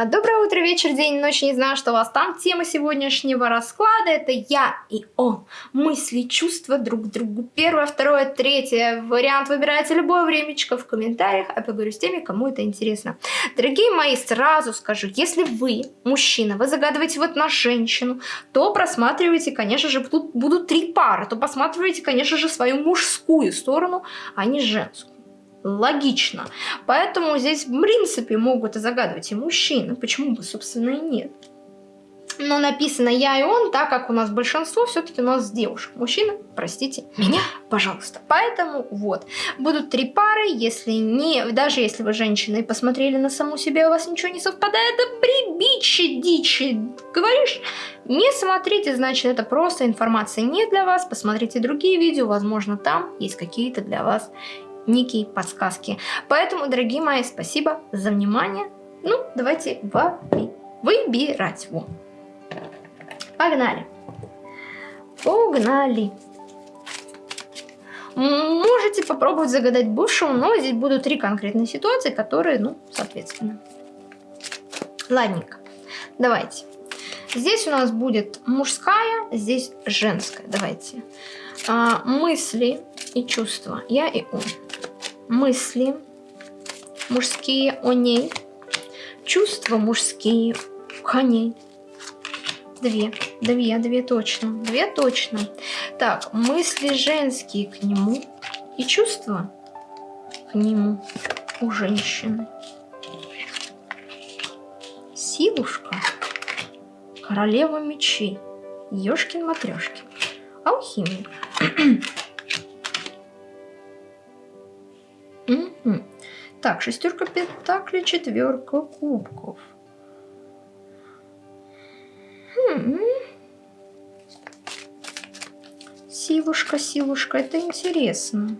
А, доброе утро, вечер, день, ночь, не знаю, что у вас там. Тема сегодняшнего расклада это я и он. Мысли, чувства друг к другу. Первое, второе, третье. Вариант выбирайте любое времечко в комментариях, а поговорю с теми, кому это интересно. Дорогие мои, сразу скажу, если вы, мужчина, вы загадываете вот на женщину, то просматривайте, конечно же, тут будут три пары, то посматривайте, конечно же, свою мужскую сторону, а не женскую логично. Поэтому здесь, в принципе, могут и загадывать и мужчины. Почему бы, собственно, и нет. Но написано я и он, так как у нас большинство все-таки у нас девушек. Мужчины, простите меня, пожалуйста. Поэтому вот, будут три пары, если не, даже если вы женщина и посмотрели на саму себя, у вас ничего не совпадает, да прибичи дичи, говоришь, не смотрите, значит это просто информация не для вас, посмотрите другие видео, возможно там есть какие-то для вас некие подсказки. Поэтому, дорогие мои, спасибо за внимание. Ну, давайте выбирать. Во. Погнали. Погнали. Можете попробовать загадать бывшего, но здесь будут три конкретные ситуации, которые, ну, соответственно. Ладненько. Давайте. Здесь у нас будет мужская, здесь женская. Давайте. А, мысли и чувства. Я и он мысли мужские о ней, чувства мужские к ней. Две, две, две точно, две точно. Так, мысли женские к нему и чувства к нему у женщины. Силушка, королева мечей, ёшкин-матрёшкин, алхимик. Угу. Так, шестерка пентаклей, четверка кубков. Хм. Силушка, силушка, это интересно.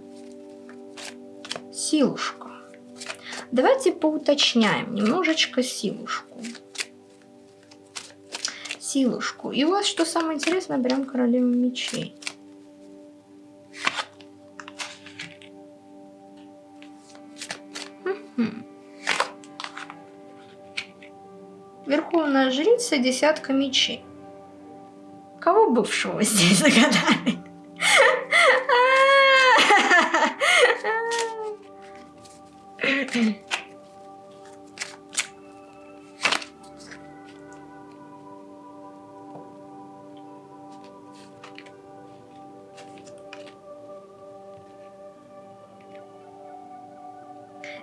Силушка. Давайте поуточняем немножечко силушку. Силушку. И у вас, что самое интересное, берем королеву мечей. Верховная жрица десятка мечей. Кого бывшего здесь загадали?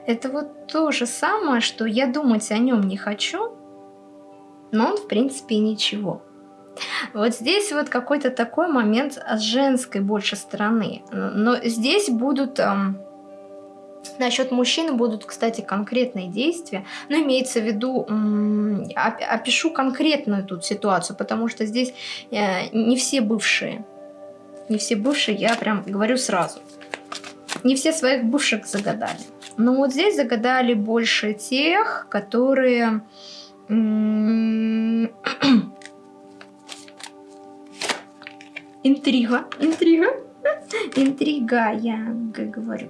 Это вот то же самое, что я думать о нем не хочу, но он в принципе ничего. Вот здесь вот какой-то такой момент с женской больше стороны. Но здесь будут... Эм, насчет мужчины будут, кстати, конкретные действия. Но имеется в виду... Эм, опишу конкретную тут ситуацию, потому что здесь э, не все бывшие. Не все бывшие, я прям говорю сразу. Не все своих бывших загадали. Но вот здесь загадали больше тех, которые Интрига, интрига, интрига, я говорю.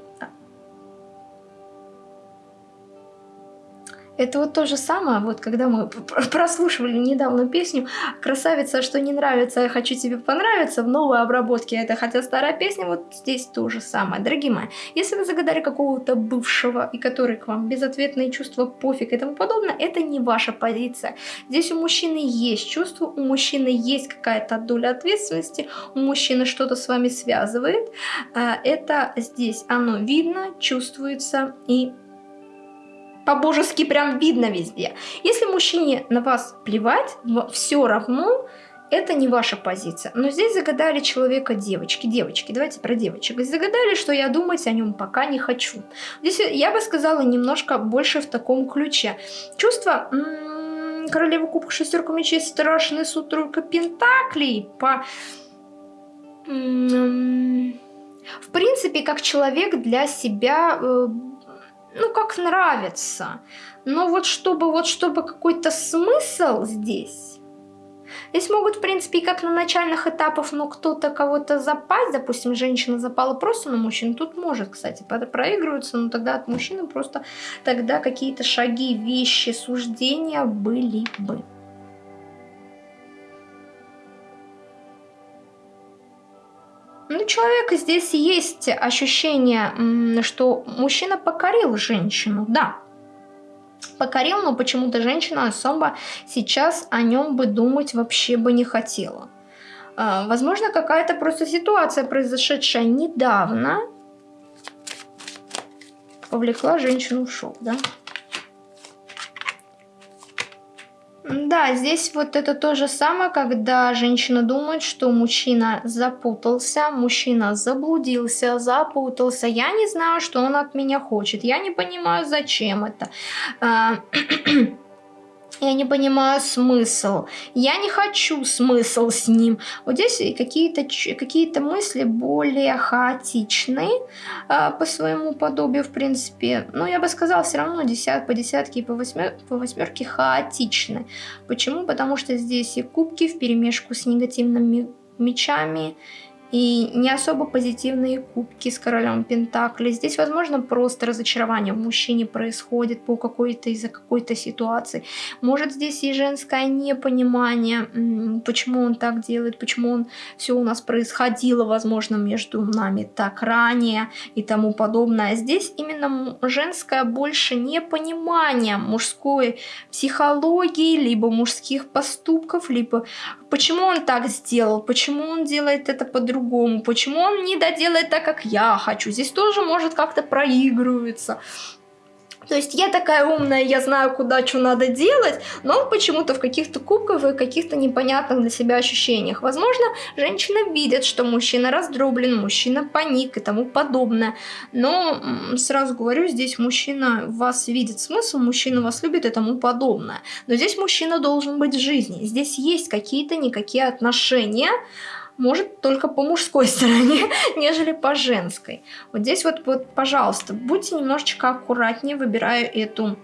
Это вот то же самое, вот когда мы прослушивали недавно песню «Красавица, что не нравится, я хочу тебе понравиться» в новой обработке, это хотя старая песня, вот здесь то же самое. Дорогие мои, если вы загадали какого-то бывшего, и который к вам безответные чувства, пофиг и тому подобное, это не ваша позиция. Здесь у мужчины есть чувство, у мужчины есть какая-то доля ответственности, у мужчины что-то с вами связывает. А, это здесь оно видно, чувствуется и по-божески прям видно везде. Если мужчине на вас плевать, все равно, это не ваша позиция. Но здесь загадали человека девочки. Девочки, давайте про девочек. Загадали, что я думать о нем пока не хочу. Здесь я бы сказала немножко больше в таком ключе. Чувство... Королева кубка, шестерка мечей, страшный суд, тройка пентаклей. По... В принципе, как человек для себя э, ну, как нравится. Но вот чтобы, вот чтобы какой-то смысл здесь, Здесь могут, в принципе, и как на начальных этапах, но кто-то кого-то запасть, допустим, женщина запала просто на мужчину, тут может, кстати, проигрываться, но тогда от мужчины просто тогда какие-то шаги, вещи, суждения были бы. Ну, человека здесь есть ощущение, что мужчина покорил женщину, да, покорил, но почему-то женщина особо сейчас о нем бы думать вообще бы не хотела. А, возможно, какая-то просто ситуация, произошедшая недавно, повлекла женщину в шок, да? Да, здесь вот это то же самое, когда женщина думает, что мужчина запутался, мужчина заблудился, запутался. Я не знаю, что он от меня хочет. Я не понимаю, зачем это. А, я не понимаю смысл. Я не хочу смысл с ним. Вот здесь какие-то какие, -то, мысли более хаотичные э, по своему подобию, в принципе. Но я бы сказала, все равно десят, по десятке и по, восьмер, по восьмерке хаотичны. Почему? Потому что здесь и кубки в перемешку с негативными мечами, и не особо позитивные кубки с королем Пентакли. Здесь, возможно, просто разочарование в мужчине происходит по какой-то из-за какой-то ситуации. Может, здесь и женское непонимание, почему он так делает, почему он все у нас происходило, возможно, между нами так ранее и тому подобное. Здесь именно женское больше непонимание мужской психологии, либо мужских поступков, либо почему он так сделал, почему он делает это по-другому, почему он не доделает так, как я хочу. Здесь тоже может как-то проигрываться. То есть я такая умная, я знаю, куда что надо делать, но почему-то в каких-то кубках и каких-то непонятных для себя ощущениях. Возможно, женщина видит, что мужчина раздроблен, мужчина паник и тому подобное. Но сразу говорю, здесь мужчина вас видит смысл, мужчина вас любит и тому подобное. Но здесь мужчина должен быть в жизни. Здесь есть какие-то никакие отношения, может только по мужской стороне, нежели по женской. Вот здесь вот, вот, пожалуйста, будьте немножечко аккуратнее, выбирая эту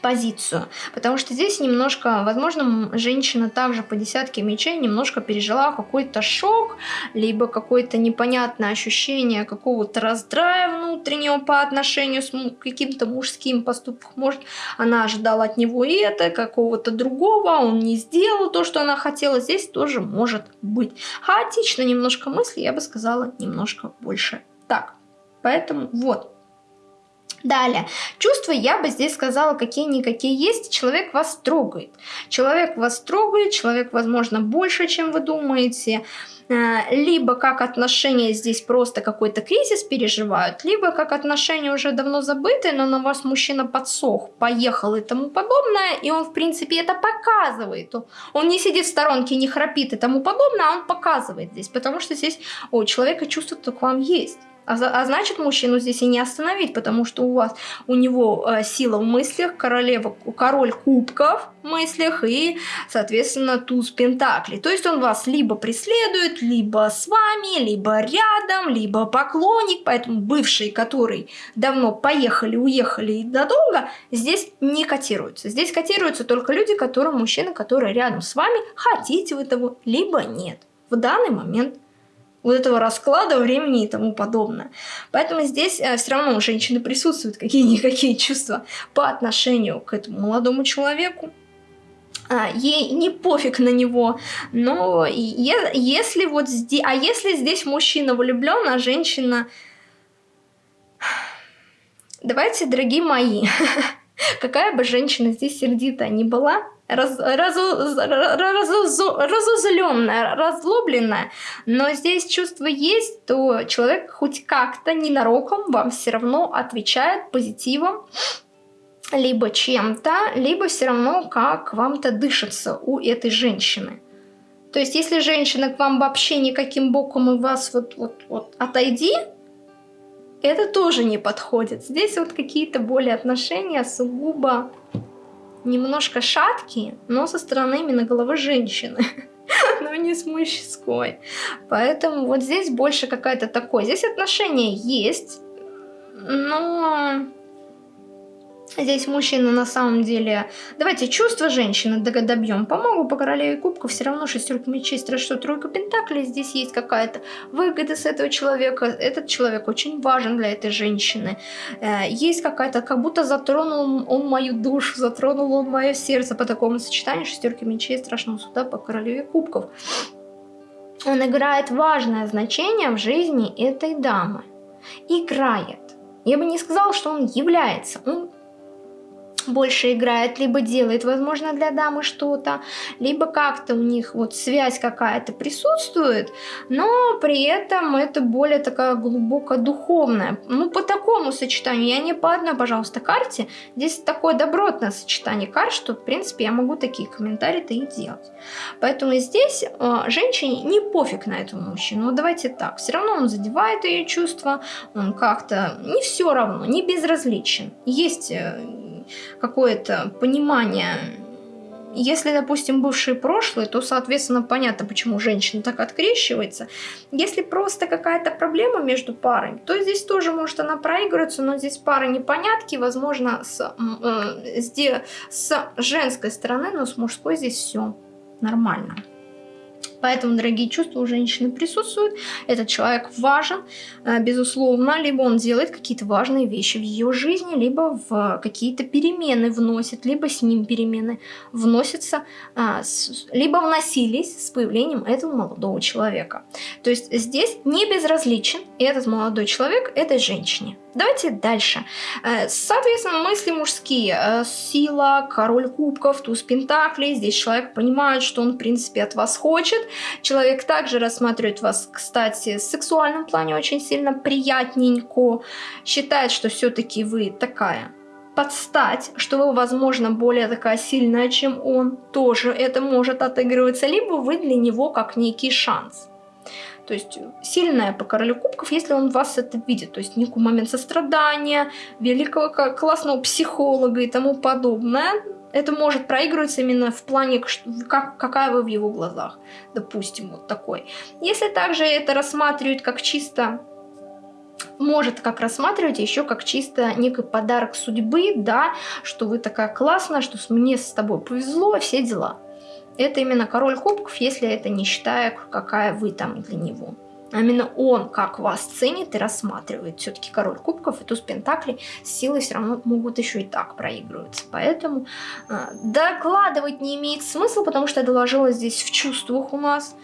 позицию. Потому что здесь немножко, возможно, женщина также по десятке мечей немножко пережила какой-то шок, либо какое-то непонятное ощущение какого-то раздрая внутреннего по отношению с каким-то мужским поступком. Может, она ожидала от него и это, какого-то другого, а он не сделал то, что она хотела. Здесь тоже может быть. Хаотично немножко мысли, я бы сказала, немножко больше так. Поэтому вот, Далее, чувства я бы здесь сказала какие-никакие есть, человек вас трогает. Человек вас трогает, человек, возможно, больше, чем вы думаете. Э, либо как отношения здесь просто какой-то кризис переживают, либо как отношения уже давно забыты, но на вас мужчина подсох, поехал и тому подобное, и он, в принципе, это показывает. Он не сидит в сторонке, не храпит и тому подобное, а он показывает здесь, потому что здесь у человека чувство к вам есть. А, а значит, мужчину здесь и не остановить, потому что у вас, у него э, сила в мыслях, королева, король кубков в мыслях и, соответственно, туз пентаклей. То есть он вас либо преследует, либо с вами, либо рядом, либо поклонник. Поэтому бывшие, которые давно поехали, уехали и надолго, здесь не котируются. Здесь котируются только люди, которые, мужчины, которые рядом с вами, хотите вы того, либо нет. В данный момент вот этого расклада времени и тому подобное. Поэтому здесь э, все равно у женщины присутствуют какие-никакие чувства по отношению к этому молодому человеку. А, ей не пофиг на него, но е если вот здесь, а если здесь мужчина влюблен, а женщина... Давайте, дорогие мои, какая бы женщина здесь сердитая ни была, раз, разу, разу, разузленная, разлобленная, но здесь чувство есть, то человек хоть как-то ненароком вам все равно отвечает позитивом, либо чем-то, либо все равно как вам-то дышится у этой женщины. То есть, если женщина к вам вообще никаким боком и вас вот, вот, вот отойди, это тоже не подходит. Здесь вот какие-то более отношения сугубо немножко шаткие, но со стороны именно головы женщины, но не с мужской. Поэтому вот здесь больше какая-то такой. Здесь отношения есть, но Здесь мужчина на самом деле... Давайте чувства женщины добьем. Помогу по королеве кубков. Все равно шестерка мечей, что тройка пентаклей. Здесь есть какая-то выгода с этого человека. Этот человек очень важен для этой женщины. Э, есть какая-то... Как будто затронул он мою душу, затронул он мое сердце по такому сочетанию шестерки мечей страшного суда по королеве кубков. Он играет важное значение в жизни этой дамы. Играет. Я бы не сказала, что он является. Он больше играет, либо делает, возможно, для дамы что-то, либо как-то у них вот связь какая-то присутствует, но при этом это более такая глубоко духовная. Ну, по такому сочетанию, я не по одной, пожалуйста, карте, здесь такое добротное сочетание карт, что, в принципе, я могу такие комментарии-то и делать. Поэтому здесь э, женщине не пофиг на этого мужчину. Давайте так, все равно он задевает ее чувства, он как-то не все равно, не безразличен. Есть э, какое-то понимание. Если, допустим, бывшие прошлые, то, соответственно, понятно, почему женщина так открещивается. Если просто какая-то проблема между парами, то здесь тоже может она проигрываться, но здесь пара непонятки, возможно, с, э, с, с женской стороны, но с мужской здесь все нормально. Поэтому, дорогие чувства у женщины присутствуют. Этот человек важен, э, безусловно. Либо он делает какие-то важные вещи в ее жизни, либо в какие-то перемены вносит, либо с ним перемены вносятся, а, либо вносились с появлением этого молодого человека. То есть здесь не безразличен этот молодой человек этой женщине. Давайте дальше. Э, соответственно, мысли мужские. Э, сила, король кубков, туз пентаклей. Здесь человек понимает, что он, в принципе, от вас хочет. Человек также рассматривает вас, кстати, в сексуальном плане очень сильно приятненько. Считает, что все-таки вы такая подстать, что вы, возможно, более такая сильная, чем он. Тоже это может отыгрываться. Либо вы для него как некий шанс. То есть сильная по королю кубков, если он вас это видит. То есть некий момент сострадания, великого классного психолога и тому подобное. Это может проигрываться именно в плане, как, какая вы в его глазах. Допустим, вот такой. Если также это рассматривают как чисто может как рассматривать еще как чисто некий подарок судьбы, да, что вы такая классная, что мне с тобой повезло, все дела. Это именно король кубков, если это не считая, какая вы там для него. А именно он как вас ценит и рассматривает. Все-таки король кубков и туз пентаклей с силой все равно могут еще и так проигрываться. Поэтому э, докладывать не имеет смысла, потому что я доложила здесь в чувствах у нас.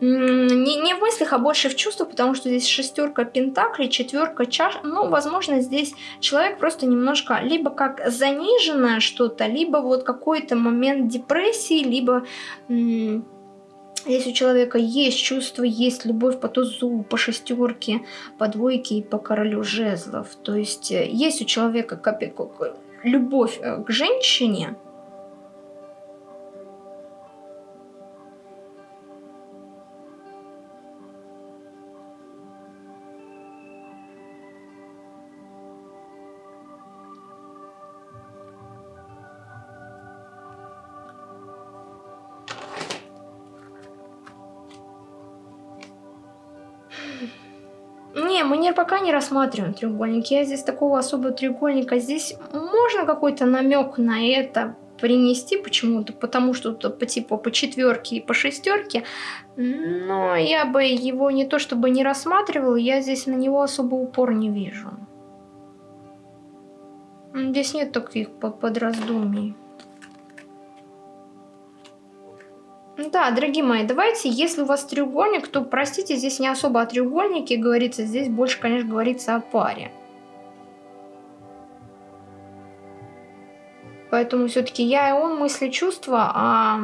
Не, не в мыслях, а больше в чувствах, потому что здесь шестерка пентаклей, четверка чаш. Ну, возможно, здесь человек просто немножко либо как заниженное что-то, либо вот какой-то момент депрессии, либо... Если у человека есть чувство, есть любовь по тузу, по шестерке, по двойке и по королю жезлов. То есть э, есть у человека любовь э, к женщине, Не, пока не рассматриваем треугольник. Я здесь такого особого треугольника. Здесь можно какой-то намек на это принести почему-то, потому что по типу по четверке и по шестерке, но я бы его не то чтобы не рассматривал, я здесь на него особо упор не вижу. Здесь нет таких подраздумий. Да, дорогие мои, давайте, если у вас треугольник, то, простите, здесь не особо о треугольнике говорится, здесь больше, конечно, говорится о паре. Поэтому все-таки я и он мысли, чувства, а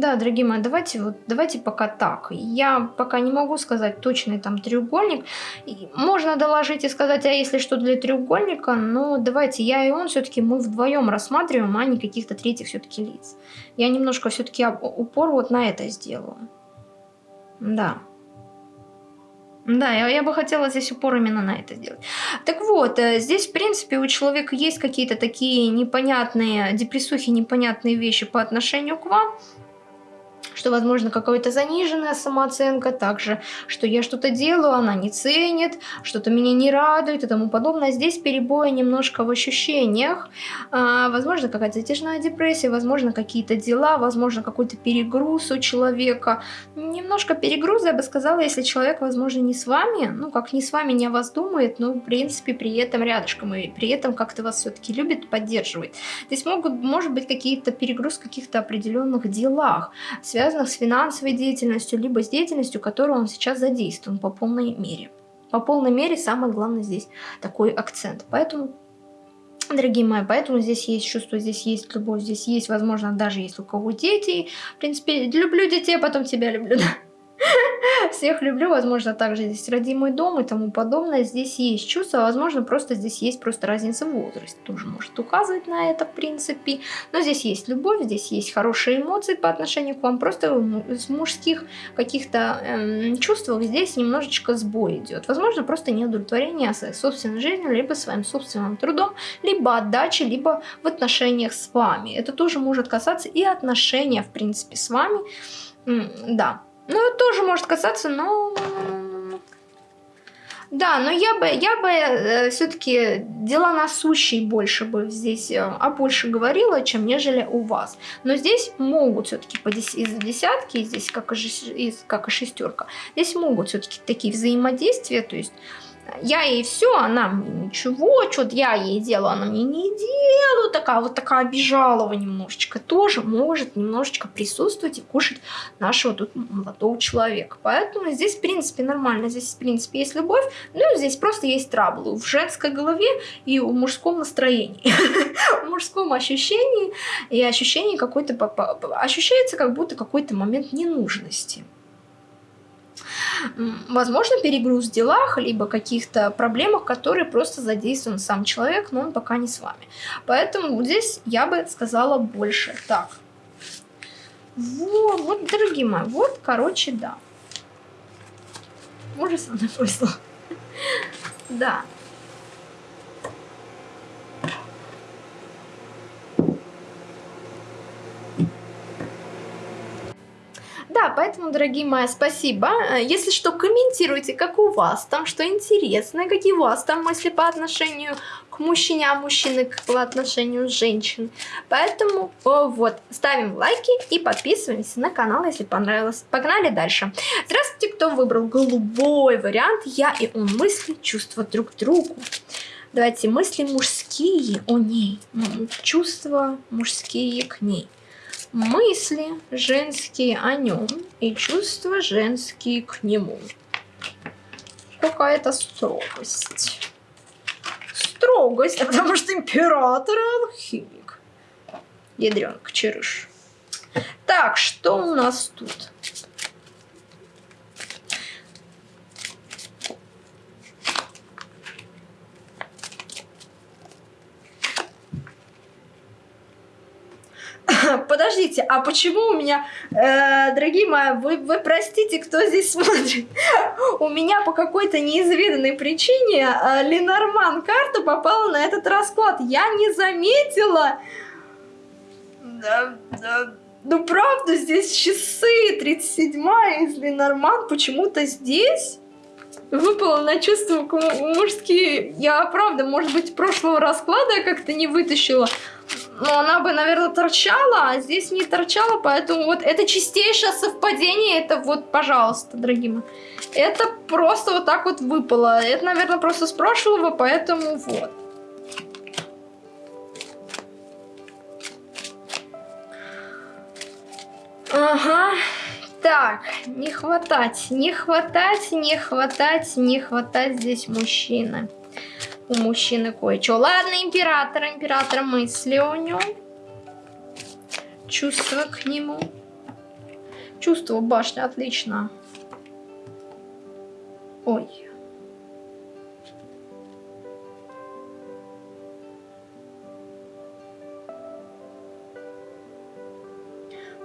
Да, дорогие мои, давайте вот давайте пока так. Я пока не могу сказать точный там треугольник. Можно доложить и сказать, а если что для треугольника, но давайте я и он все-таки мы вдвоем рассматриваем, а не каких-то третьих все-таки лиц. Я немножко все-таки упор вот на это сделаю. Да. Да, я, я бы хотела здесь упор именно на это сделать. Так вот, э, здесь, в принципе, у человека есть какие-то такие непонятные депрессухи, непонятные вещи по отношению к вам что, возможно, какая-то заниженная самооценка, также, что я что-то делаю, она не ценит, что-то меня не радует и тому подобное. Здесь перебои немножко в ощущениях, а, возможно, какая-то затяжная депрессия, возможно, какие-то дела, возможно, какой-то перегруз у человека. Немножко перегруз, я бы сказала, если человек, возможно, не с вами, ну, как не с вами, не о вас думает, но, в принципе, при этом рядышком, и при этом как-то вас все-таки любит, поддерживает. Здесь могут, может быть, какие-то перегруз в каких-то определенных делах, связанных с финансовой деятельностью, либо с деятельностью, которую он сейчас задействован по полной мере. По полной мере самое главное здесь такой акцент. Поэтому Дорогие мои, поэтому здесь есть чувство, здесь есть любовь, здесь есть, возможно, даже если у кого дети. В принципе, люблю детей, а потом тебя люблю. Всех люблю, возможно, также здесь родимый дом и тому подобное. Здесь есть чувство, возможно, просто здесь есть просто разница в возрасте. Тоже может указывать на это, в принципе. Но здесь есть любовь, здесь есть хорошие эмоции по отношению к вам. Просто с мужских каких-то эм, чувствах здесь немножечко сбой идет. Возможно, просто неудовлетворение своей собственной жизнью, либо своим собственным трудом, либо отдачи, либо в отношениях с вами. Это тоже может касаться и отношения, в принципе, с вами. Да, ну, тоже может касаться, но... Да, но я бы, я бы э, все-таки дела насущие больше бы здесь, э, а больше говорила, чем нежели у вас. Но здесь могут все-таки из десятки, здесь как и, как и шестерка, здесь могут все-таки такие взаимодействия, то есть я ей все, она мне ничего, что-то я ей делаю, она мне не делаю, такая вот такая обижалова немножечко, тоже может немножечко присутствовать и кушать нашего тут молодого человека. Поэтому здесь, в принципе, нормально, здесь, в принципе, есть любовь, ну, здесь просто есть траблы в женской голове и в мужском настроении, в мужском ощущении и ощущении какой-то, ощущается как будто какой-то момент ненужности возможно, перегруз в делах, либо каких-то проблемах, которые просто задействован сам человек, но он пока не с вами. Поэтому здесь я бы сказала больше. Так. Вот, вот, дорогие мои, вот, короче, да. Ужас она повезло. Да. Да, поэтому, дорогие мои, спасибо. Э, если что, комментируйте, как у вас там, что интересно, какие у вас там мысли по отношению к мужчине, а мужчины по отношению женщин. Поэтому о, вот, ставим лайки и подписываемся на канал, если понравилось. Погнали дальше. Здравствуйте, кто выбрал голубой вариант. Я и он мысли, чувства друг к другу. Давайте мысли мужские о ней, чувства мужские к ней мысли женские о нем и чувства женские к нему. Какая-то строгость. Строгость, потому что император алхимик. Ядренка, черыш. Так, что у нас тут? Подождите, а почему у меня, э, дорогие мои, вы, вы простите, кто здесь смотрит, у меня по какой-то неизведанной причине э, Ленорман карта попала на этот расклад. Я не заметила. Да, да. Ну правда, здесь часы 37 из Ленорман почему-то здесь выпало на чувства мужские. Я правда, может быть, прошлого расклада я как-то не вытащила. Но она бы, наверное, торчала, а здесь не торчала, поэтому вот это чистейшее совпадение, это вот, пожалуйста, дорогие мои. Это просто вот так вот выпало. Это, наверное, просто с прошлого, поэтому вот. Ага. Так, не хватать, не хватать, не хватать, не хватать здесь мужчины у мужчины кое-что. Ладно, император, император, мысли о нем. Чувства к нему. Чувство башня, отлично. Ой.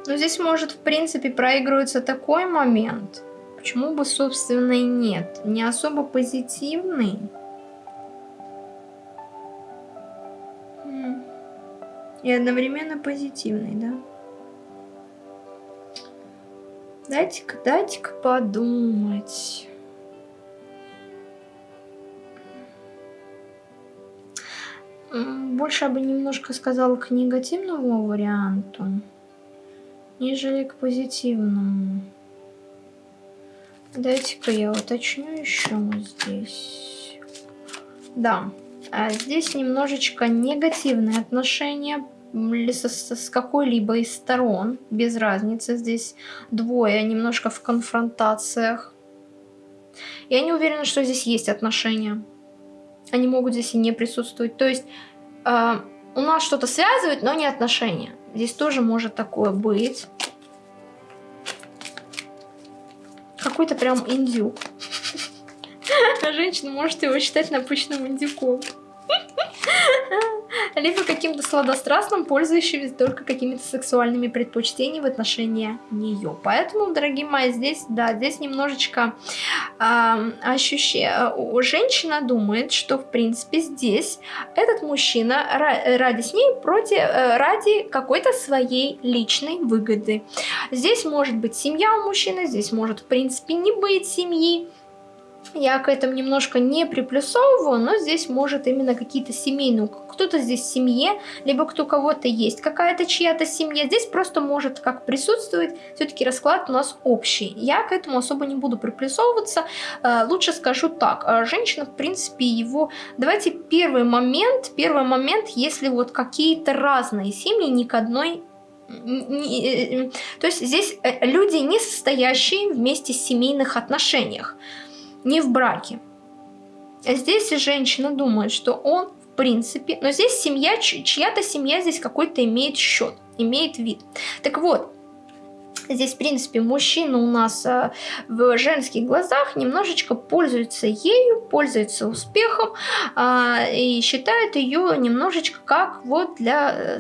Но здесь может, в принципе, проигрываться такой момент. Почему бы, собственно, и нет? Не особо позитивный. И одновременно позитивный, да? дайте-ка, дайте-ка подумать. Больше я бы немножко сказала к негативному варианту, нежели к позитивному. Дайте-ка я уточню еще здесь. Да, а здесь немножечко негативные отношения с, с какой-либо из сторон, без разницы, здесь двое, немножко в конфронтациях. Я не уверена, что здесь есть отношения. Они могут здесь и не присутствовать. То есть э, у нас что-то связывает, но не отношения. Здесь тоже может такое быть. Какой-то прям индюк. Женщина может его считать напыщенным индюком. либо каким-то сладострастным, пользующимся только какими-то сексуальными предпочтениями в отношении нее. Поэтому, дорогие мои, здесь, да, здесь немножечко э, ощущение... Женщина думает, что, в принципе, здесь этот мужчина ради с ней против, э, ради какой-то своей личной выгоды. Здесь может быть семья у мужчины, здесь может, в принципе, не быть семьи. Я к этому немножко не приплюсовываю, но здесь может именно какие-то семейные, кто-то здесь в семье, либо кто кого-то есть, какая-то чья-то семья. Здесь просто может как присутствовать, все-таки расклад у нас общий. Я к этому особо не буду приплюсовываться, э, лучше скажу так. Э, женщина, в принципе, его... Давайте первый момент, первый момент, если вот какие-то разные семьи, ни к одной э, то есть здесь люди, не состоящие вместе в семейных отношениях не в браке. А здесь женщина думает, что он в принципе, но здесь семья, чья-то семья здесь какой-то имеет счет, имеет вид. Так вот, Здесь, в принципе, мужчина у нас э, в женских глазах немножечко пользуется ею, пользуется успехом э, и считает ее немножечко как вот для э,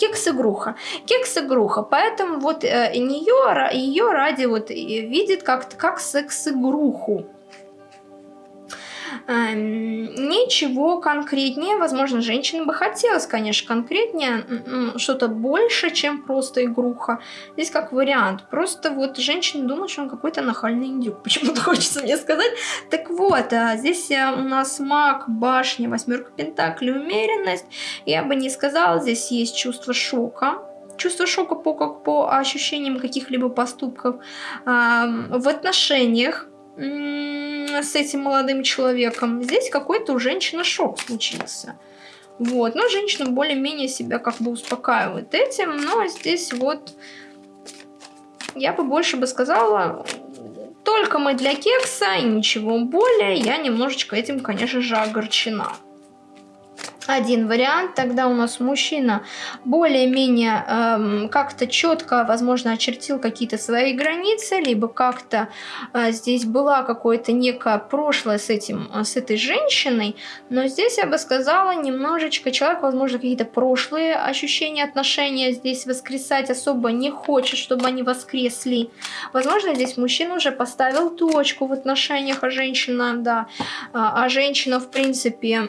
кекс-игруха. Кекс-игруха, поэтому вот э, нее, ее ради вот видит как-то как секс-игруху. Эм, ничего конкретнее, возможно, женщине бы хотелось, конечно, конкретнее, что-то больше, чем просто игруха. Здесь как вариант. Просто вот женщина думает, что он какой-то нахальный индюк. Почему-то хочется мне сказать. Так вот, а здесь э, у нас маг, башня, восьмерка пентаклей, умеренность. Я бы не сказала, здесь есть чувство шока чувство шока по, как по ощущениям каких-либо поступков в отношениях с этим молодым человеком. Здесь какой-то у женщины шок случился. Вот, но женщина более-менее себя как бы успокаивает этим, но здесь вот я бы больше бы сказала, только мы для кекса и ничего более, я немножечко этим, конечно же, огорчена один вариант. Тогда у нас мужчина более-менее эм, как-то четко, возможно, очертил какие-то свои границы, либо как-то э, здесь была какое-то некое прошлое с, этим, э, с этой женщиной. Но здесь я бы сказала, немножечко человек, возможно, какие-то прошлые ощущения, отношения здесь воскресать особо не хочет, чтобы они воскресли. Возможно, здесь мужчина уже поставил точку в отношениях, а женщина, да, а, а женщина, в принципе,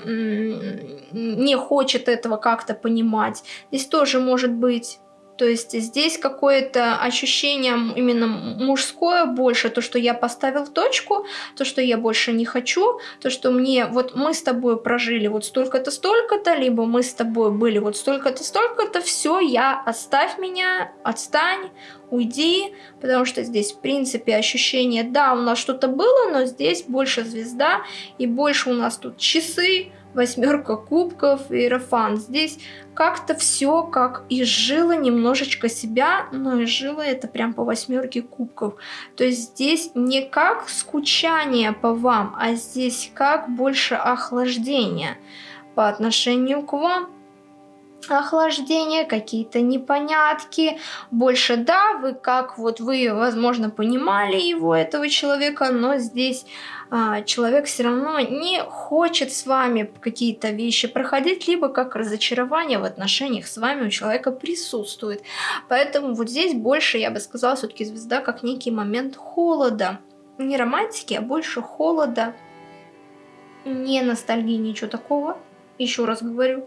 не хочет этого как-то понимать. Здесь тоже может быть то есть здесь какое-то ощущение именно мужское больше, то, что я поставил точку, то, что я больше не хочу, то, что мне, вот мы с тобой прожили вот столько-то, столько-то, либо мы с тобой были вот столько-то, столько-то, все, я, оставь меня, отстань, уйди, потому что здесь, в принципе, ощущение, да, у нас что-то было, но здесь больше звезда, и больше у нас тут часы, восьмерка кубков, иерофан. Здесь как-то все как изжило немножечко себя, но изжило это прям по восьмерке кубков. То есть здесь не как скучание по вам, а здесь как больше охлаждение по отношению к вам охлаждение, какие-то непонятки. Больше да, вы как вот вы, возможно, понимали его, этого человека, но здесь а, человек все равно не хочет с вами какие-то вещи проходить, либо как разочарование в отношениях с вами у человека присутствует. Поэтому вот здесь больше, я бы сказала, все-таки звезда как некий момент холода. Не романтики, а больше холода. Не ностальгии, ничего такого. Еще раз говорю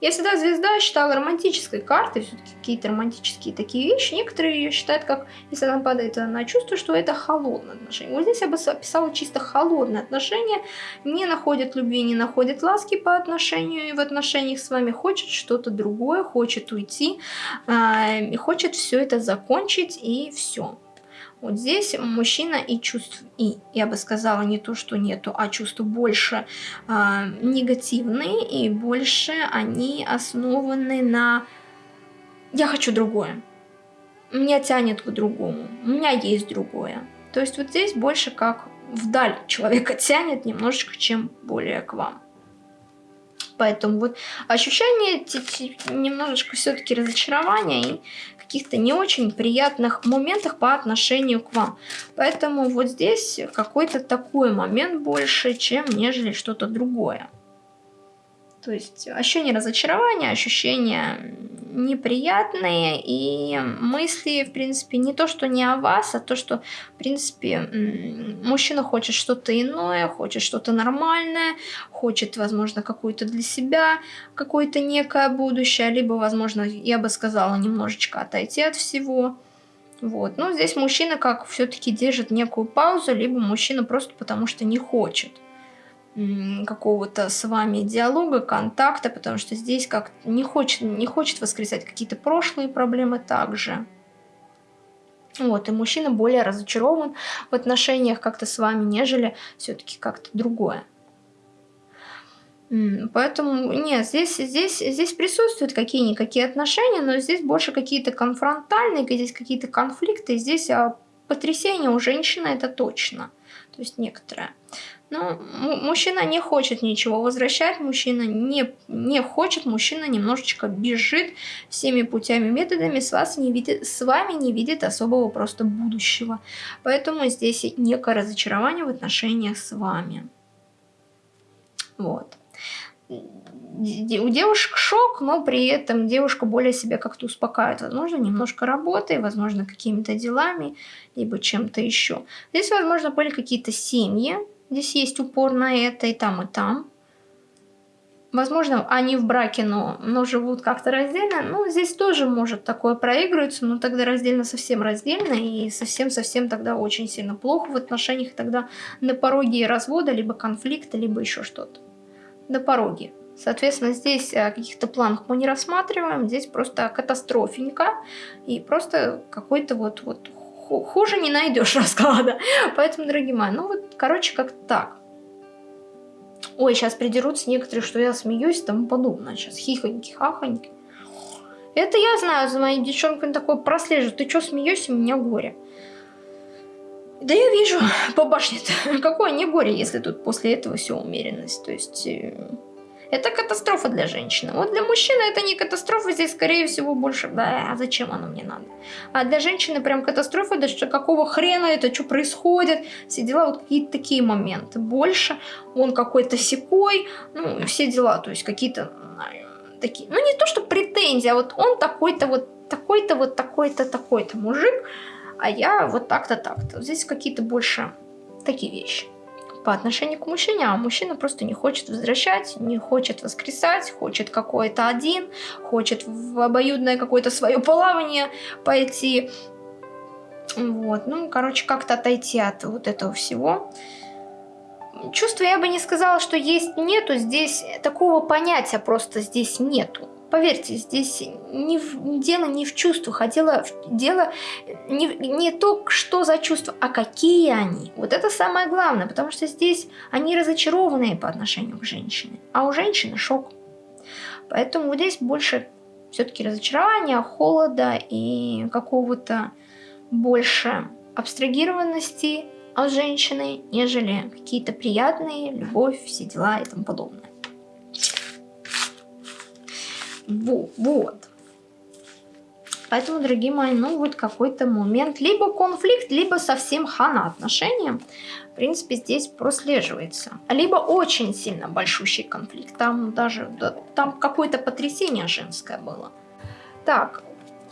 Я всегда звезда считала романтической картой, все-таки какие-то романтические такие вещи. Некоторые ее считают, как если она падает на чувство, что это холодное отношение. Вот здесь я бы описала чисто холодное отношение. Не находит любви, не находит ласки по отношению и в отношениях с вами. Хочет что-то другое, хочет уйти, э, хочет все это закончить и все. Вот здесь мужчина и чувств, и я бы сказала не то, что нету, а чувства больше э, негативные и больше они основаны на «я хочу другое», «меня тянет к другому», «у меня есть другое». То есть вот здесь больше как вдаль человека тянет немножечко, чем более к вам. Поэтому вот ощущение немножечко все-таки разочарования и каких-то не очень приятных моментах по отношению к вам. Поэтому вот здесь какой-то такой момент больше, чем нежели что-то другое. То есть ощущение разочарования, ощущения неприятные и мысли, в принципе, не то, что не о вас, а то, что, в принципе, мужчина хочет что-то иное, хочет что-то нормальное, хочет, возможно, какую-то для себя, какое-то некое будущее, либо, возможно, я бы сказала, немножечко отойти от всего. Вот. Но здесь мужчина как все-таки держит некую паузу, либо мужчина просто потому что не хочет какого-то с вами диалога, контакта, потому что здесь как не хочет, не хочет воскресать какие-то прошлые проблемы также. Вот, и мужчина более разочарован в отношениях как-то с вами, нежели все-таки как-то другое. Поэтому, нет, здесь, здесь, здесь присутствуют какие-никакие отношения, но здесь больше какие-то конфронтальные, здесь какие-то конфликты, здесь а, потрясение у женщины это точно, то есть некоторое. Но мужчина не хочет ничего возвращать, мужчина не, не хочет, мужчина немножечко бежит всеми путями, методами, с, вас не видит, с вами не видит особого просто будущего. Поэтому здесь некое разочарование в отношениях с вами. Вот. У девушек шок, но при этом девушка более себя как-то успокаивает. Возможно, немножко работой, возможно, какими-то делами, либо чем-то еще. Здесь, возможно, были какие-то семьи, Здесь есть упор на это и там, и там. Возможно, они в браке, но, но живут как-то раздельно. Ну, здесь тоже может такое проигрываться, но тогда раздельно совсем раздельно, и совсем-совсем тогда очень сильно плохо в отношениях, тогда на пороге развода, либо конфликта, либо еще что-то. На пороге. Соответственно, здесь о каких-то планах мы не рассматриваем, здесь просто катастрофенька, и просто какой-то вот, вот хуже не найдешь расклада. Поэтому, дорогие мои, ну вот, короче, как так. Ой, сейчас придерутся некоторые, что я смеюсь и тому подобное. Сейчас хихоньки, хахоньки. Это я знаю, за моей девчонкой такое прослеживаю. Ты что смеешься, у меня горе. Да я вижу по башне-то. Какое не горе, если тут после этого все умеренность. То есть... Это катастрофа для женщины. Вот для мужчины это не катастрофа, здесь скорее всего больше, да, а зачем оно мне надо? А для женщины прям катастрофа, да что какого хрена это, что происходит, все дела, вот какие-то такие моменты. Больше он какой-то секой, ну, все дела, то есть какие-то такие, ну не то, что претензии, а вот он такой-то вот, такой-то вот, такой-то, такой-то мужик, а я вот так-то, так-то. Здесь какие-то больше такие вещи по отношению к мужчине, а мужчина просто не хочет возвращать, не хочет воскресать, хочет какой-то один, хочет в обоюдное какое-то свое плавание пойти. Вот, ну, короче, как-то отойти от вот этого всего. Чувства я бы не сказала, что есть нету, здесь такого понятия просто здесь нету. Поверьте, здесь не в, дело не в чувствах, а дело, дело не, не то, что за чувства, а какие они. Вот это самое главное, потому что здесь они разочарованные по отношению к женщине, а у женщины шок. Поэтому здесь больше все-таки разочарования, холода и какого-то больше абстрагированности от женщины, нежели какие-то приятные, любовь, все дела и тому подобное. Во, вот. Поэтому, дорогие мои, ну вот какой-то момент, либо конфликт, либо совсем хана отношения, в принципе, здесь прослеживается. Либо очень сильно большущий конфликт, там даже, да, там какое-то потрясение женское было. Так,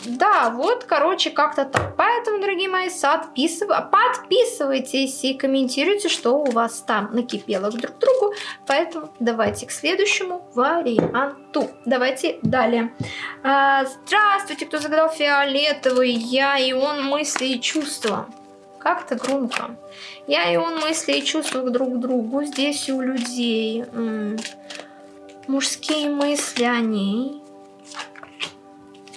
да, вот, короче, как-то так. Поэтому, дорогие мои, подписыв... подписывайтесь и комментируйте, что у вас там накипело друг к другу. Поэтому давайте к следующему варианту. Давайте далее. А, здравствуйте, кто загадал фиолетовый. Я и он мысли и чувства. Как-то громко. Я и он мысли и чувства друг к другу. Здесь у людей. М -м. Мужские мысли о ней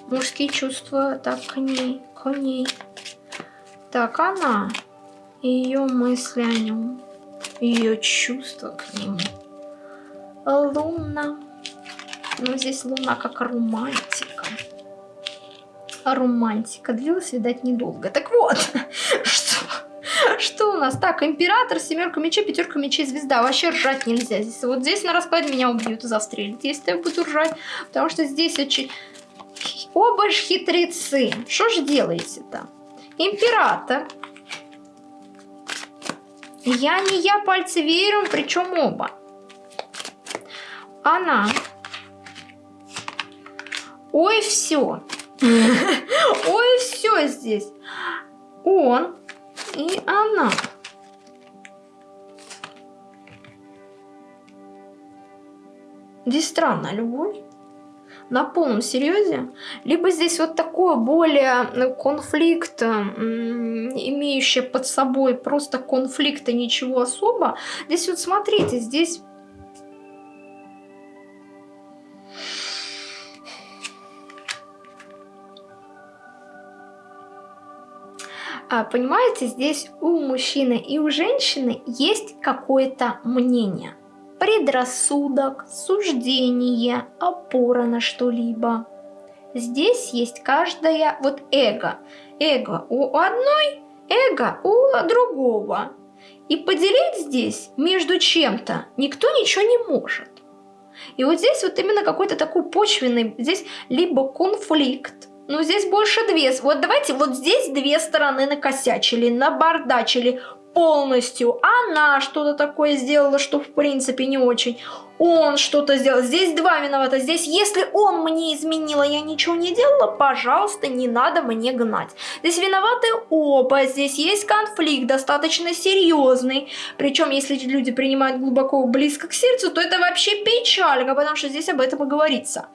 мужские чувства, так, к ней, к ней. Так, она, ее мысли о нем, ее чувства к нему. Луна. Ну, здесь луна как романтика. А романтика длилась, видать, недолго. Так вот, что, что у нас? Так, император, семерка мечей, пятерка мечей, звезда. Вообще ржать нельзя. Здесь, вот здесь на раскладе меня убьют и застрелят, если я буду ржать. Потому что здесь очень Оба ж хитрецы. Что ж делаете-то? Император. Я не я пальцы верю, причем оба. Она. Ой, все. Ой, все здесь. Он и она. Здесь странно, любовь на полном серьезе, либо здесь вот такое более э, конфликт, имеющий под собой просто конфликта, ничего особо. Здесь вот смотрите, здесь... А, понимаете, здесь у мужчины и у женщины есть какое-то мнение – предрассудок, суждение, опора на что-либо. Здесь есть каждая вот эго. Эго у одной, эго у другого. И поделить здесь между чем-то никто ничего не может. И вот здесь вот именно какой-то такой почвенный, здесь либо конфликт, но здесь больше две. Вот давайте вот здесь две стороны накосячили, набардачили, полностью. Она что-то такое сделала, что в принципе не очень. Он что-то сделал. Здесь два виновата. Здесь, если он мне изменил, а я ничего не делала, пожалуйста, не надо мне гнать. Здесь виноваты оба. Здесь есть конфликт достаточно серьезный. Причем, если люди принимают глубоко близко к сердцу, то это вообще печалька, потому что здесь об этом и говорится.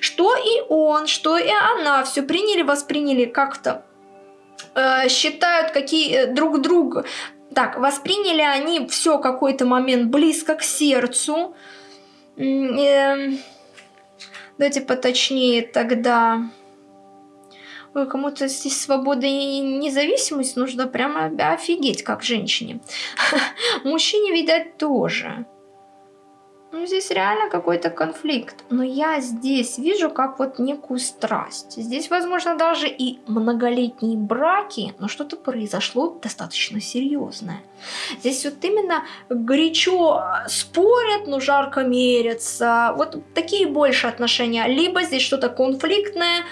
Что и он, что и она все приняли, восприняли как-то э, считают какие э, друг друга так, восприняли они все какой-то момент близко к сердцу. Э, давайте поточнее тогда. Ой, кому-то здесь свобода и независимость нужно прямо офигеть, как женщине. Мужчине, видать, тоже. Ну, здесь реально какой-то конфликт. Но я здесь вижу как вот некую страсть. Здесь, возможно, даже и многолетние браки, но что-то произошло достаточно серьезное. Здесь вот именно горячо спорят, но жарко мерятся. Вот такие больше отношения. Либо здесь что-то конфликтное,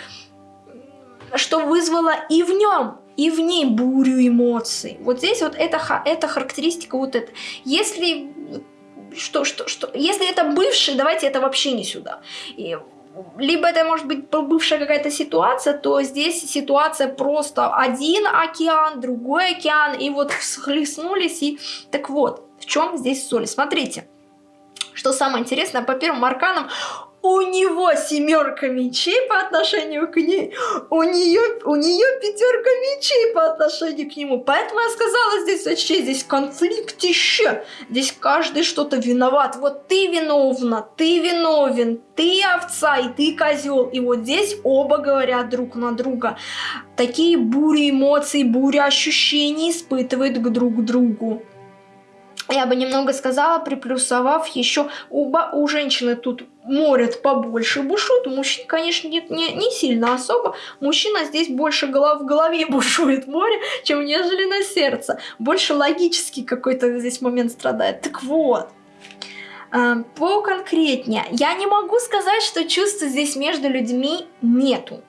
что вызвало и в нем и в ней бурю эмоций. Вот здесь вот это, это характеристика вот это. Если что, что, что, если это бывший, давайте это вообще не сюда. И, либо это может быть бывшая какая-то ситуация, то здесь ситуация просто один океан, другой океан, и вот схлестнулись, и так вот, в чем здесь соль? Смотрите, что самое интересное, по первым арканам у него семерка мечей по отношению к ней, у нее, у нее пятерка мечей по отношению к нему. Поэтому я сказала здесь вообще, здесь конфликт еще. Здесь каждый что-то виноват. Вот ты виновна, ты виновен, ты овца и ты козел. И вот здесь оба говорят друг на друга. Такие бури эмоций, бури ощущений испытывают к друг другу я бы немного сказала, приплюсовав еще у, у женщины тут морят побольше бушует, у мужчин, конечно, нет, не, не сильно особо. Мужчина здесь больше голов, в голове бушует море, чем нежели на сердце. Больше логический какой-то здесь момент страдает. Так вот, э, поконкретнее. Я не могу сказать, что чувства здесь между людьми нету.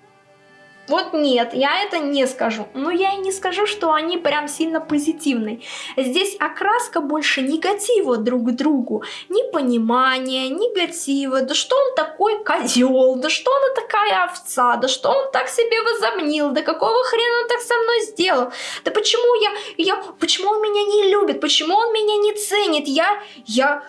Вот нет, я это не скажу. Но я и не скажу, что они прям сильно позитивные. Здесь окраска больше негатива друг к другу. Непонимания, негатива. Да что он такой козел? Да что она такая овца? Да что он так себе возомнил? Да какого хрена он так со мной сделал? Да почему я... я почему он меня не любит? Почему он меня не ценит? Я... я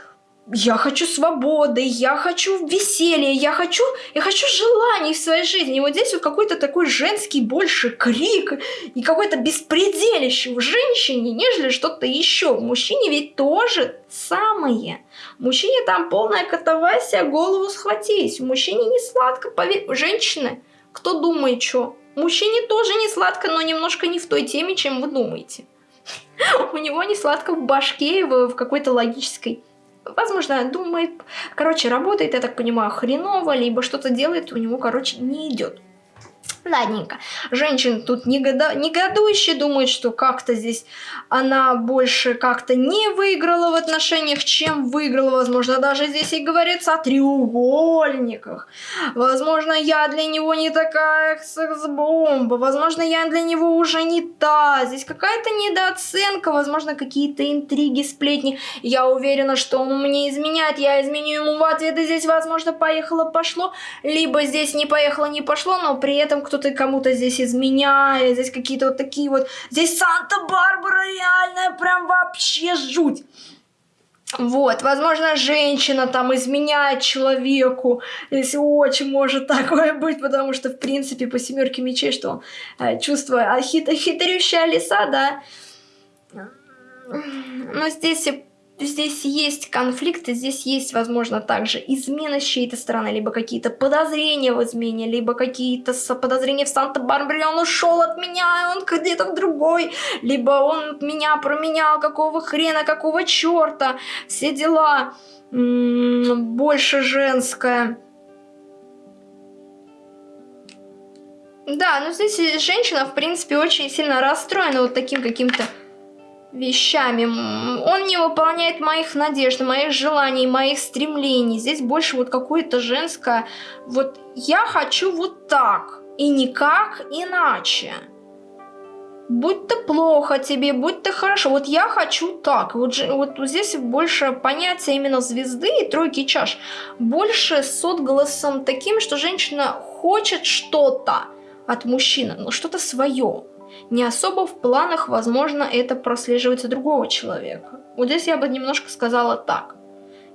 я хочу свободы, я хочу веселья, я хочу, я хочу желаний в своей жизни. И вот здесь вот какой-то такой женский больше крик и какое-то беспределище в женщине, нежели что-то еще. В мужчине ведь тоже самое. В мужчине там полная катавасия, голову схватись. В мужчине не сладко, поверь. Женщины, кто думает, что? Мужчине тоже не сладко, но немножко не в той теме, чем вы думаете. У него не сладко в башке, в какой-то логической возможно, думает, короче, работает, я так понимаю, хреново, либо что-то делает, у него, короче, не идет. Ладненько. Женщина тут негода... негодующе думает, что как-то здесь она больше как-то не выиграла в отношениях, чем выиграла. Возможно, даже здесь и говорится о треугольниках. Возможно, я для него не такая секс-бомба. Возможно, я для него уже не та. Здесь какая-то недооценка. Возможно, какие-то интриги, сплетни. Я уверена, что он мне изменяет. Я изменю ему в ответ. И здесь, возможно, поехало-пошло. Либо здесь не поехало, не пошло, но при этом кто-то кому-то здесь изменяет, здесь какие-то вот такие вот... Здесь Санта-Барбара реальная, прям вообще жуть. Вот, возможно, женщина там изменяет человеку, если очень может такое быть, потому что, в принципе, по семерке мечей, что э, чувство, а хит, хитрющая лиса, да. Но здесь здесь есть конфликты, здесь есть, возможно, также измена с чьей-то стороны, либо какие-то подозрения в измене, либо какие-то подозрения в Санта-Барбаре, он ушел от меня, он где-то в другой, либо он меня променял, какого хрена, какого черта, все дела, больше женское. Да, но здесь женщина, в принципе, очень сильно расстроена вот таким каким-то вещами. Он не выполняет моих надежд, моих желаний, моих стремлений. Здесь больше вот какое-то женское... Вот я хочу вот так, и никак иначе. Будь то плохо тебе, будь то хорошо. Вот я хочу так. Вот, вот здесь больше понятия именно звезды и тройки чаш. Больше с отголосом таким, что женщина хочет что-то от мужчины, но что-то свое не особо в планах, возможно, это прослеживается другого человека. Вот здесь я бы немножко сказала так.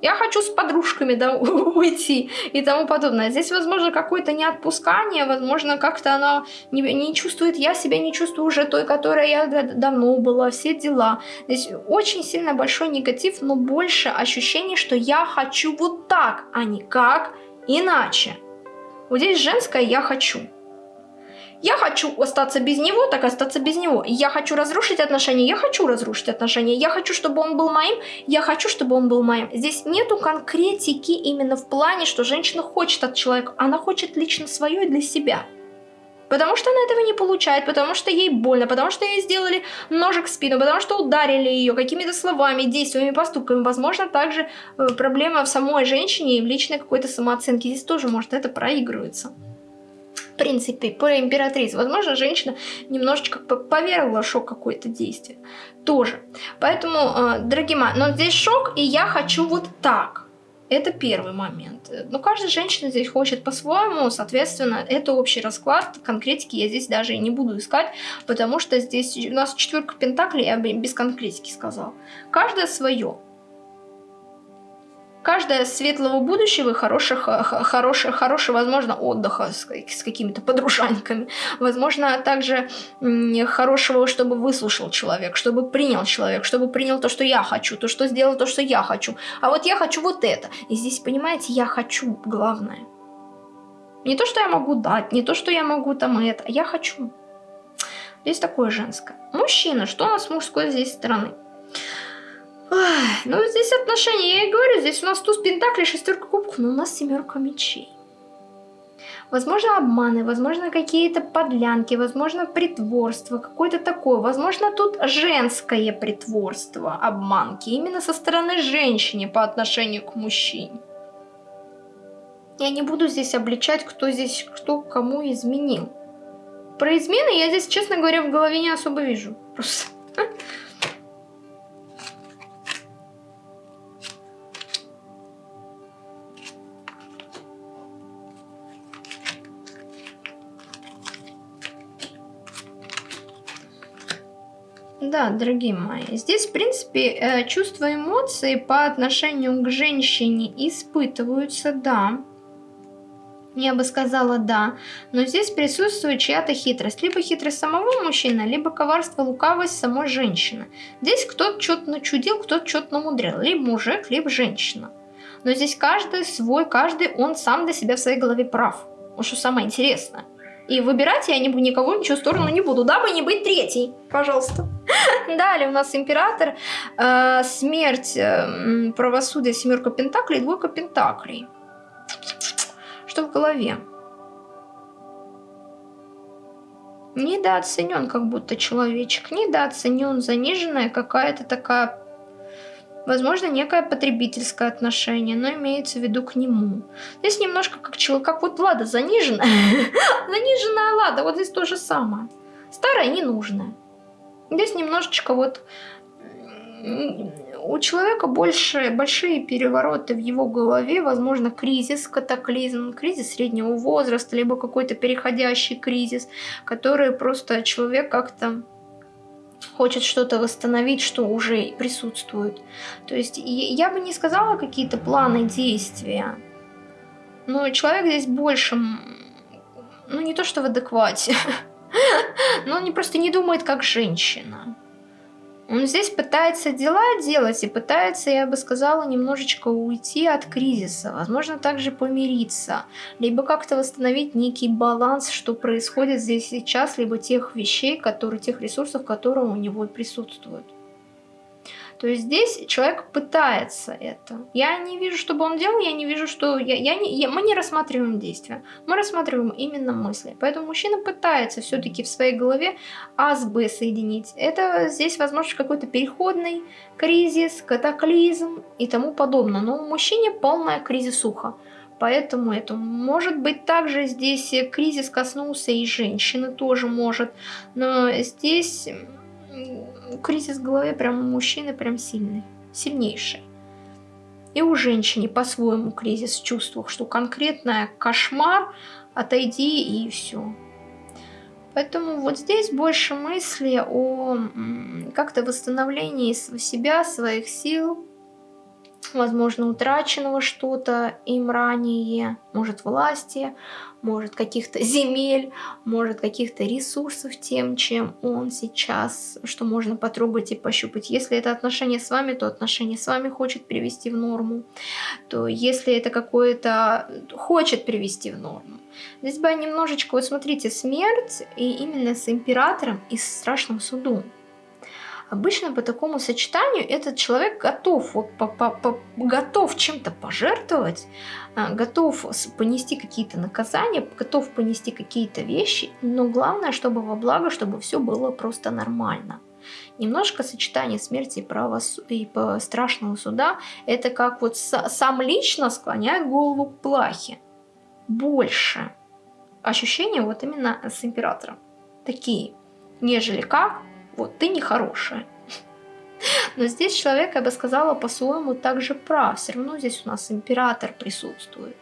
Я хочу с подружками да, уйти и тому подобное. Здесь, возможно, какое-то неотпускание, возможно, как-то она не, не чувствует, я себя не чувствую уже той, которая я давно была, все дела. Здесь очень сильно большой негатив, но больше ощущение, что я хочу вот так, а не как иначе. Вот здесь женское «я хочу». Я хочу остаться без него, так остаться без него. Я хочу разрушить отношения, я хочу разрушить отношения. Я хочу, чтобы он был моим, я хочу, чтобы он был моим. Здесь нету конкретики именно в плане, что женщина хочет от человека. Она хочет лично свое для себя. Потому что она этого не получает, потому что ей больно, потому что ей сделали ножик в спину, потому что ударили ее какими-то словами, действиями, поступками. Возможно, также э, проблема в самой женщине и в личной какой-то самооценке. Здесь тоже может это проигрывается принципе, по императрице. Возможно, женщина немножечко поверила шок какое-то действие. Тоже. Поэтому, э, дорогие мои, но здесь шок, и я хочу вот так. Это первый момент. Но каждая женщина здесь хочет по-своему, соответственно, это общий расклад. Конкретики я здесь даже и не буду искать, потому что здесь у нас четверка пентаклей, я без конкретики сказал. Каждая свое. Каждое светлого будущего хороших, хороших, хорошего, возможно, отдыха с, с какими-то подружаньками. Возможно, также хорошего, чтобы выслушал человек, чтобы принял человек, чтобы принял то, что я хочу, то, что сделал то, что я хочу. А вот я хочу вот это. И здесь, понимаете, я хочу главное. Не то, что я могу дать, не то, что я могу там это, а я хочу. Здесь такое женское. Мужчина, что у нас мужской здесь стороны? Ах, ну здесь отношения, я и говорю, здесь у нас туз пентаклей, шестерка кубков, но у нас семерка мечей. Возможно, обманы, возможно, какие-то подлянки, возможно, притворство, какое-то такое. Возможно, тут женское притворство, обманки, именно со стороны женщины по отношению к мужчине. Я не буду здесь обличать, кто здесь, кто кому изменил. про измены я здесь, честно говоря, в голове не особо вижу. Просто. Да, дорогие мои, здесь, в принципе, э, чувства эмоции по отношению к женщине испытываются, да. Я бы сказала да, но здесь присутствует чья-то хитрость. Либо хитрость самого мужчины, либо коварство, лукавость самой женщины. Здесь кто-то что-то начудил, кто-то что-то намудрил. Либо мужик, либо женщина. Но здесь каждый свой, каждый он сам для себя в своей голове прав. Вот что самое интересное. И выбирать я не, никого ничего сторону не буду, дабы не быть третьей. Пожалуйста. Далее у нас император, э, смерть, э, правосудие, семерка пентаклей, двойка пентаклей. Что в голове? Недооценен как будто человечек, недооценен, заниженная какая-то такая Возможно, некое потребительское отношение, но имеется в виду к нему. Здесь немножко как человек, как вот Лада заниженная. Заниженная Лада, вот здесь то же самое. Старая ненужная. Здесь немножечко вот у человека больше, большие перевороты в его голове, возможно, кризис, катаклизм, кризис среднего возраста, либо какой-то переходящий кризис, который просто человек как-то хочет что-то восстановить, что уже присутствует. То есть я бы не сказала какие-то планы действия, но человек здесь больше, ну не то что в адеквате, но он просто не думает как женщина. Он здесь пытается дела делать и пытается, я бы сказала, немножечко уйти от кризиса. Возможно, также помириться. Либо как-то восстановить некий баланс, что происходит здесь сейчас, либо тех вещей, которые, тех ресурсов, которые у него присутствуют. То есть здесь человек пытается это. Я не вижу, чтобы он делал, я не вижу, что... Я, я не, я, мы не рассматриваем действия, мы рассматриваем именно мысли. Поэтому мужчина пытается все-таки в своей голове А с Б соединить. Это здесь, возможно, какой-то переходный кризис, катаклизм и тому подобное. Но у мужчины полная кризисуха. Поэтому это может быть также здесь кризис коснулся и женщины тоже может. Но здесь кризис в голове прям у мужчины прям сильный, сильнейший. И у женщины по-своему кризис в чувствах, что конкретная кошмар, отойди и все. Поэтому вот здесь больше мысли о как-то восстановлении себя, своих сил, возможно, утраченного что-то им ранее, может, власти, может, каких-то земель, может, каких-то ресурсов тем, чем он сейчас, что можно потрогать и пощупать. Если это отношение с вами, то отношение с вами хочет привести в норму, то если это какое-то хочет привести в норму. Здесь бы немножечко, вот смотрите, смерть и именно с императором и с страшным судом. Обычно по такому сочетанию этот человек готов, вот, по, по, по, готов чем-то пожертвовать, а, готов понести какие-то наказания, готов понести какие-то вещи, но главное, чтобы во благо, чтобы все было просто нормально. Немножко сочетание смерти и, правос... и страшного суда, это как вот сам лично склоняет голову к плахе. Больше ощущения вот именно с императором. Такие, нежели как вот, ты нехорошая. Но здесь человек, я бы сказала, по-своему также прав. Все равно здесь у нас император присутствует.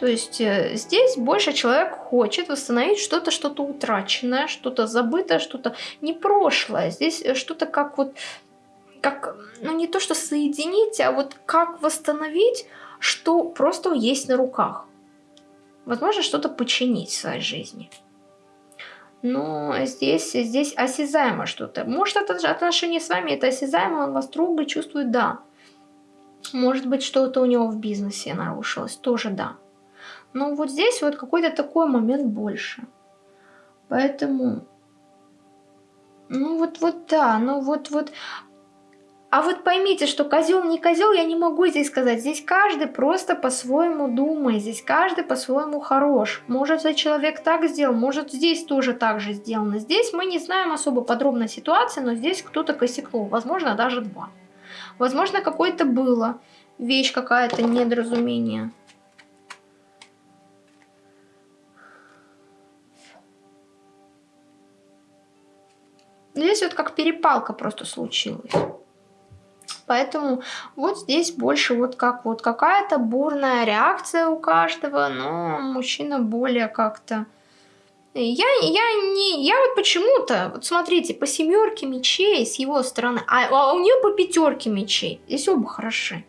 То есть э, здесь больше человек хочет восстановить что-то, что-то утраченное, что-то забытое, что-то не прошлое. Здесь э, что-то как вот, как, ну не то что соединить, а вот как восстановить, что просто есть на руках. Возможно, что-то починить в своей жизни но здесь, здесь осязаемо что-то. Может, это отношение с вами, это осязаемо, он вас трогает, чувствует, да. Может быть, что-то у него в бизнесе нарушилось, тоже да. Но вот здесь вот какой-то такой момент больше. Поэтому, ну вот, вот да, ну вот, вот а вот поймите, что козел не козел, я не могу здесь сказать. Здесь каждый просто по-своему думает, здесь каждый по-своему хорош. Может, человек так сделал, может, здесь тоже так же сделано. Здесь мы не знаем особо подробно ситуации, но здесь кто-то косякнул, возможно, даже два. Возможно, какое-то было, вещь какая-то, недоразумение. Здесь вот как перепалка просто случилась. Поэтому вот здесь больше вот как вот какая-то бурная реакция у каждого, но мужчина более как-то... Я, я не, я вот почему-то, вот смотрите, по семерке мечей с его стороны, а, а у нее по пятерке мечей. Здесь оба хороши.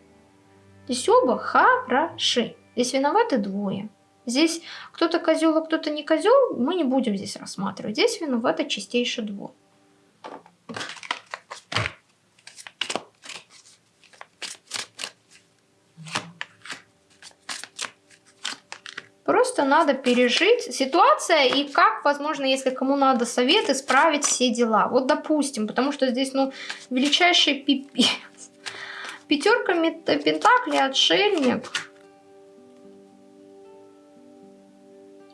Здесь оба хороши. Здесь виноваты двое. Здесь кто-то козел, а кто-то не козел, мы не будем здесь рассматривать. Здесь виноваты чистейший двор. Просто надо пережить ситуация и как, возможно, если кому надо совет, исправить все дела. Вот допустим, потому что здесь, ну, величайший пипец. Пятерка пентаклей, отшельник.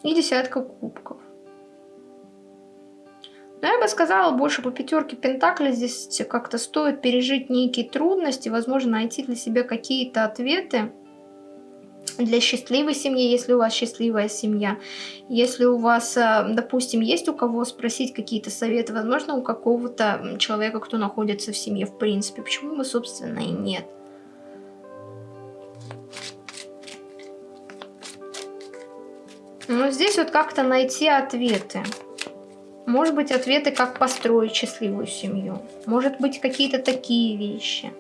И десятка кубков. Но я бы сказала, больше по пятерке пентаклей здесь как-то стоит пережить некие трудности, возможно, найти для себя какие-то ответы для счастливой семьи, если у вас счастливая семья. Если у вас, э, допустим, есть у кого спросить какие-то советы, возможно, у какого-то человека, кто находится в семье, в принципе. Почему бы, собственно, и нет. Но здесь вот как-то найти ответы. Может быть, ответы, как построить счастливую семью. Может быть, какие-то такие вещи.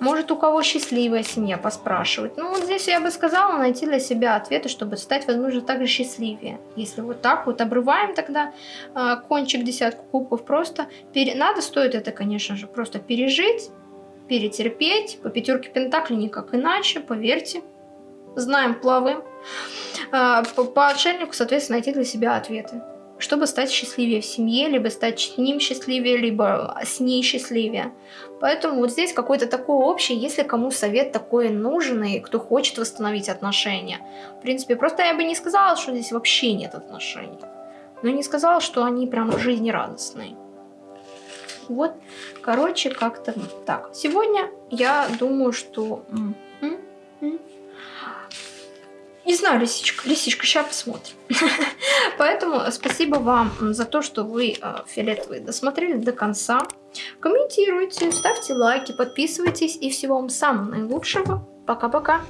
Может, у кого счастливая семья, поспрашивать. Ну, вот здесь я бы сказала найти для себя ответы, чтобы стать, возможно, также счастливее. Если вот так вот обрываем тогда э, кончик десятку кубков, просто пере... надо, стоит это, конечно же, просто пережить, перетерпеть. По пятерке пентаклей никак иначе, поверьте. Знаем, плаваем. По, по отшельнику, соответственно, найти для себя ответы чтобы стать счастливее в семье, либо стать с ним счастливее, либо с ней счастливее. Поэтому вот здесь какой-то такой общий, если кому совет такой нужен, и кто хочет восстановить отношения. В принципе, просто я бы не сказала, что здесь вообще нет отношений. Но не сказала, что они прям жизнерадостные. Вот, короче, как-то так. Сегодня я думаю, что... Не знаю, лисичка. Лисичка, сейчас посмотрим. Поэтому спасибо вам за то, что вы э, фиолетовые досмотрели до конца. Комментируйте, ставьте лайки, подписывайтесь. И всего вам самого наилучшего. Пока-пока.